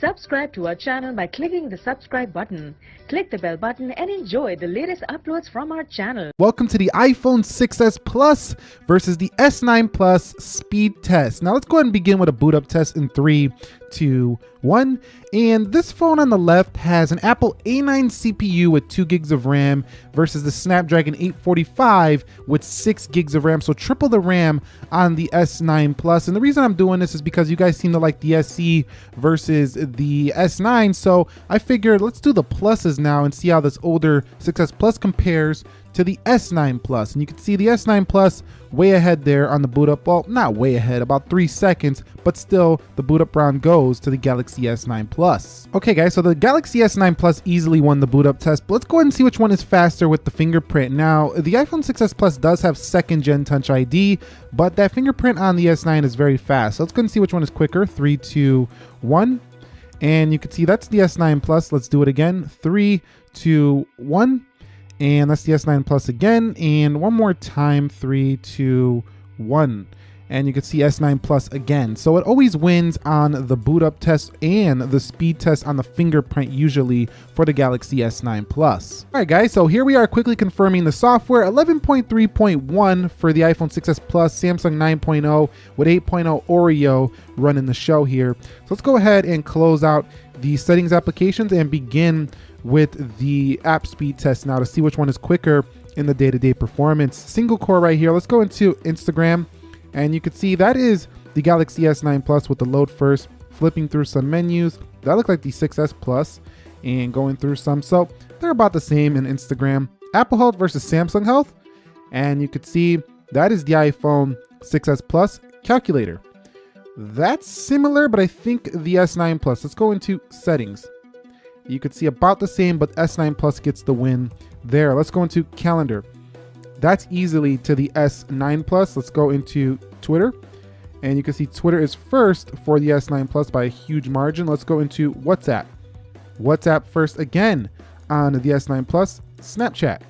Subscribe to our channel by clicking the subscribe button. Click the bell button and enjoy the latest uploads from our channel. Welcome to the iPhone 6s Plus versus the S9 Plus speed test. Now let's go ahead and begin with a boot up test in three, two, one. And this phone on the left has an Apple A9 CPU with two gigs of RAM versus the Snapdragon 845 with six gigs of RAM. So triple the RAM on the S9 Plus. And the reason I'm doing this is because you guys seem to like the SE versus the S9. So I figured let's do the pluses now and see how this older 6S Plus compares to the S9 Plus. And you can see the S9 Plus way ahead there on the boot up. Well, not way ahead, about three seconds, but still the boot up round goes to the Galaxy S9 Plus. Okay guys, so the Galaxy S9 Plus easily won the boot up test, but let's go ahead and see which one is faster with the fingerprint. Now, the iPhone 6s Plus does have second gen Touch ID, but that fingerprint on the S9 is very fast. So let's go and see which one is quicker. Three, two, one. And you can see that's the S9 Plus. Let's do it again. Three, two, one. And that's the S9 Plus again. And one more time, three, two, one. And you can see S9 Plus again. So it always wins on the boot up test and the speed test on the fingerprint usually for the Galaxy S9 Plus. All right guys, so here we are quickly confirming the software 11.3.1 for the iPhone 6s Plus, Samsung 9.0 with 8.0 Oreo running the show here. So let's go ahead and close out the settings applications and begin with the app speed test now to see which one is quicker in the day-to-day -day performance. Single core right here. Let's go into Instagram and you can see that is the Galaxy S9 Plus with the load first, flipping through some menus. That looked like the 6S Plus and going through some. So they're about the same in Instagram. Apple Health versus Samsung Health. And you could see that is the iPhone 6S Plus calculator. That's similar, but I think the S9 Plus. Let's go into settings. You could see about the same, but S9 Plus gets the win there. Let's go into calendar. That's easily to the S9 Plus. Let's go into Twitter. And you can see Twitter is first for the S9 Plus by a huge margin. Let's go into WhatsApp. WhatsApp first again on the S9 Plus. Snapchat.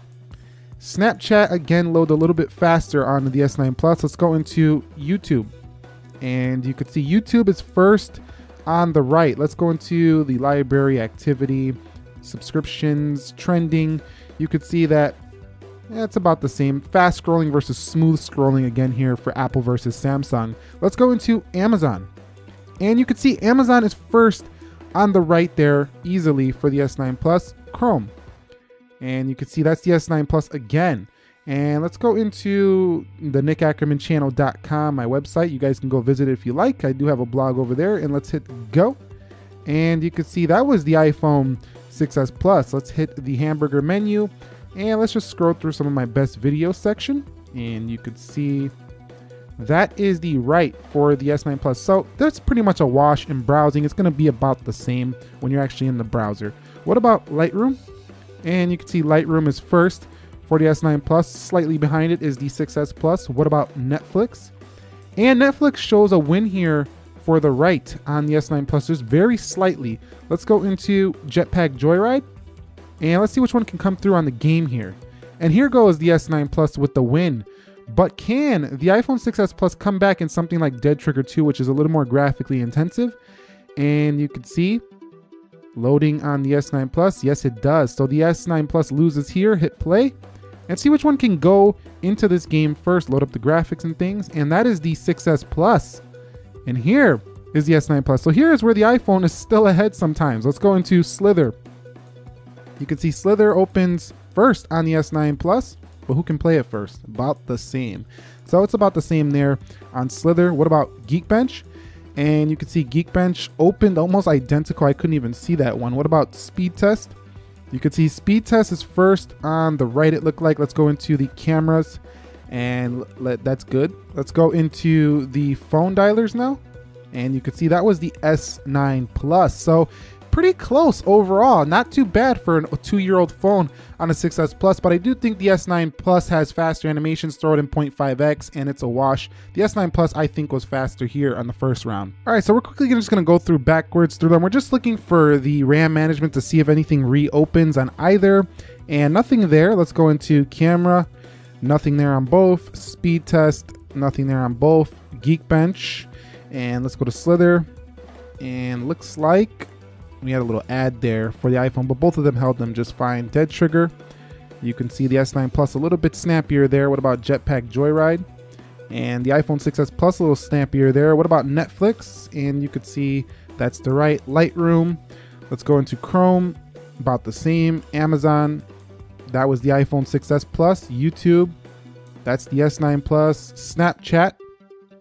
Snapchat again load a little bit faster on the S9 Plus. Let's go into YouTube. And you can see YouTube is first on the right. Let's go into the library activity, subscriptions, trending. You could see that it's about the same. Fast scrolling versus smooth scrolling again here for Apple versus Samsung. Let's go into Amazon. And you can see Amazon is first on the right there easily for the S9 Plus. Chrome. And you can see that's the S9 Plus again. And let's go into the nickackermanchannel.com, my website. You guys can go visit it if you like. I do have a blog over there. And let's hit go. And you can see that was the iPhone 6s Plus. Let's hit the hamburger menu. And let's just scroll through some of my best video section. And you could see that is the right for the S9 Plus. So that's pretty much a wash in browsing. It's going to be about the same when you're actually in the browser. What about Lightroom? And you can see Lightroom is first for the S9 Plus. Slightly behind it is the 6S Plus. What about Netflix? And Netflix shows a win here for the right on the S9 Plus, just very slightly. Let's go into Jetpack Joyride. And let's see which one can come through on the game here. And here goes the S9 Plus with the win. But can the iPhone 6s Plus come back in something like Dead Trigger 2, which is a little more graphically intensive? And you can see loading on the S9 Plus. Yes, it does. So the S9 Plus loses here. Hit play and see which one can go into this game first. Load up the graphics and things. And that is the 6s Plus. And here is the S9 Plus. So here is where the iPhone is still ahead sometimes. Let's go into Slither. You can see Slither opens first on the S9 Plus, but who can play it first? About the same. So it's about the same there on Slither. What about Geekbench? And you can see Geekbench opened almost identical. I couldn't even see that one. What about Speed Test? You can see Speed Test is first on the right, it looked like. Let's go into the cameras and let, that's good. Let's go into the phone dialers now. And you can see that was the S9 Plus. So pretty close overall. Not too bad for a two-year-old phone on a 6S Plus, but I do think the S9 Plus has faster animations, throw it in 0.5x, and it's a wash. The S9 Plus, I think, was faster here on the first round. All right, so we're quickly just gonna go through backwards through them. We're just looking for the RAM management to see if anything reopens on either, and nothing there. Let's go into camera, nothing there on both. Speed test, nothing there on both. Geekbench, and let's go to Slither, and looks like we had a little ad there for the iPhone, but both of them held them just fine. Dead trigger, you can see the S9 Plus a little bit snappier there. What about Jetpack Joyride? And the iPhone 6s Plus a little snappier there. What about Netflix? And you could see that's the right. Lightroom. Let's go into Chrome. About the same. Amazon. That was the iPhone 6s Plus. YouTube. That's the S9 Plus. Snapchat.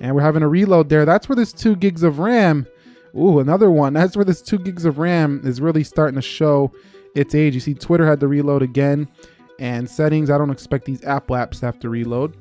And we're having a reload there. That's where this 2 gigs of RAM. Ooh, another one. That's where this 2 gigs of RAM is really starting to show its age. You see Twitter had to reload again. And settings, I don't expect these Apple apps to have to reload.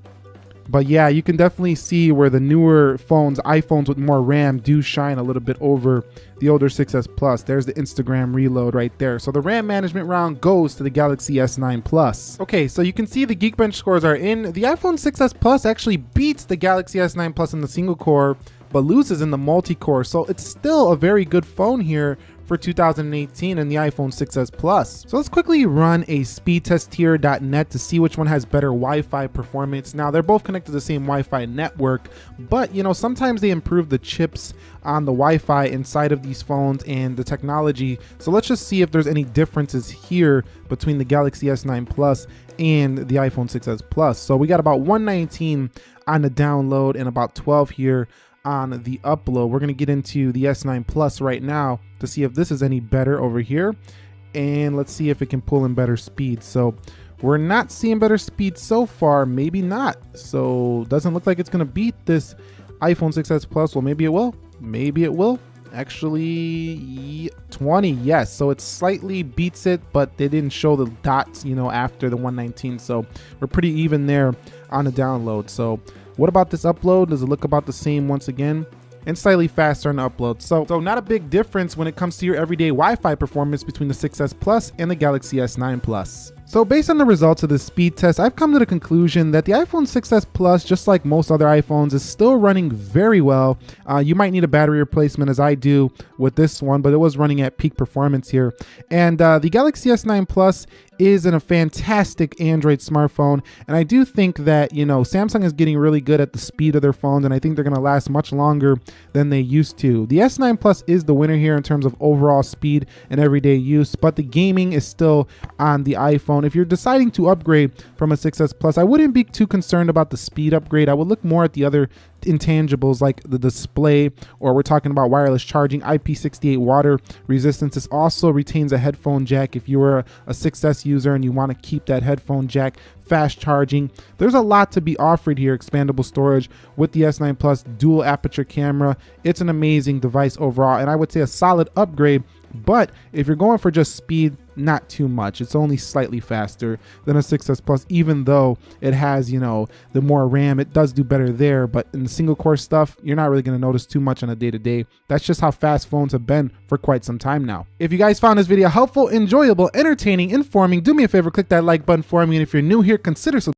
But yeah, you can definitely see where the newer phones, iPhones with more RAM, do shine a little bit over the older 6S Plus. There's the Instagram reload right there. So the RAM management round goes to the Galaxy S9 Plus. Okay, so you can see the Geekbench scores are in. The iPhone 6S Plus actually beats the Galaxy S9 Plus in the single core, but loses in the multi-core. So it's still a very good phone here for 2018 and the iPhone 6s Plus. So let's quickly run a speedtesthere.net to see which one has better Wi-Fi performance. Now they're both connected to the same Wi-Fi network, but you know, sometimes they improve the chips on the Wi-Fi inside of these phones and the technology. So let's just see if there's any differences here between the Galaxy S9 Plus and the iPhone 6s Plus. So we got about 119 on the download and about 12 here on the upload. We're going to get into the S9 Plus right now to see if this is any better over here. And let's see if it can pull in better speed. So we're not seeing better speed so far. Maybe not. So doesn't look like it's going to beat this iPhone 6s Plus. Well, maybe it will. Maybe it will. Actually, 20, yes. So it slightly beats it, but they didn't show the dots, you know, after the 119. So we're pretty even there on the download. So what about this upload? Does it look about the same once again? And slightly faster on upload. So, so not a big difference when it comes to your everyday Wi-Fi performance between the 6S Plus and the Galaxy S9 Plus. So based on the results of this speed test, I've come to the conclusion that the iPhone 6s Plus, just like most other iPhones, is still running very well. Uh, you might need a battery replacement as I do with this one, but it was running at peak performance here. And uh, the Galaxy S9 Plus is in a fantastic Android smartphone. And I do think that, you know, Samsung is getting really good at the speed of their phones, and I think they're going to last much longer than they used to. The S9 Plus is the winner here in terms of overall speed and everyday use, but the gaming is still on the iPhone. If you're deciding to upgrade from a 6S Plus, I wouldn't be too concerned about the speed upgrade. I would look more at the other intangibles like the display, or we're talking about wireless charging, IP68 water resistance. This also retains a headphone jack if you were a 6S user and you want to keep that headphone jack fast charging. There's a lot to be offered here, expandable storage with the S9 Plus dual aperture camera. It's an amazing device overall, and I would say a solid upgrade but if you're going for just speed, not too much. It's only slightly faster than a 6S Plus, even though it has, you know, the more RAM. It does do better there, but in the single core stuff, you're not really going to notice too much on a day to day. That's just how fast phones have been for quite some time now. If you guys found this video helpful, enjoyable, entertaining, informing, do me a favor, click that like button for me. And if you're new here, consider subscribing